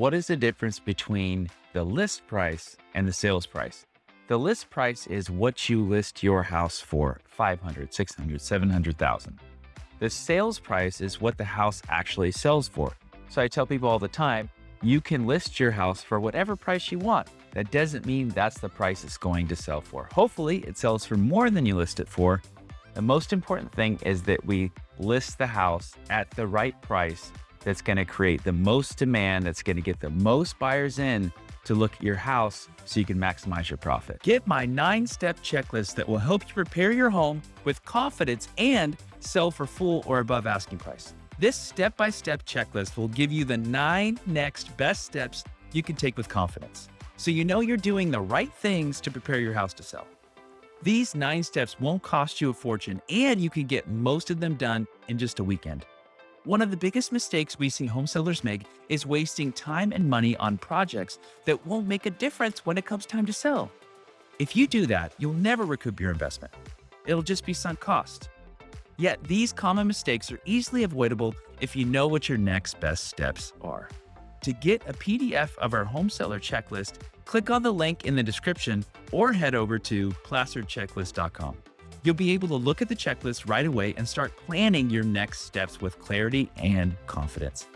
what is the difference between the list price and the sales price? The list price is what you list your house for 500, 600, 700,000. The sales price is what the house actually sells for. So I tell people all the time, you can list your house for whatever price you want. That doesn't mean that's the price it's going to sell for. Hopefully it sells for more than you list it for. The most important thing is that we list the house at the right price that's going to create the most demand, that's going to get the most buyers in to look at your house so you can maximize your profit. Get my nine step checklist that will help you prepare your home with confidence and sell for full or above asking price. This step by step checklist will give you the nine next best steps you can take with confidence. So you know you're doing the right things to prepare your house to sell. These nine steps won't cost you a fortune and you can get most of them done in just a weekend. One of the biggest mistakes we see home sellers make is wasting time and money on projects that won't make a difference when it comes time to sell. If you do that, you'll never recoup your investment. It'll just be sunk cost. Yet these common mistakes are easily avoidable if you know what your next best steps are. To get a PDF of our home seller checklist, click on the link in the description or head over to placerchecklist.com. You'll be able to look at the checklist right away and start planning your next steps with clarity and confidence.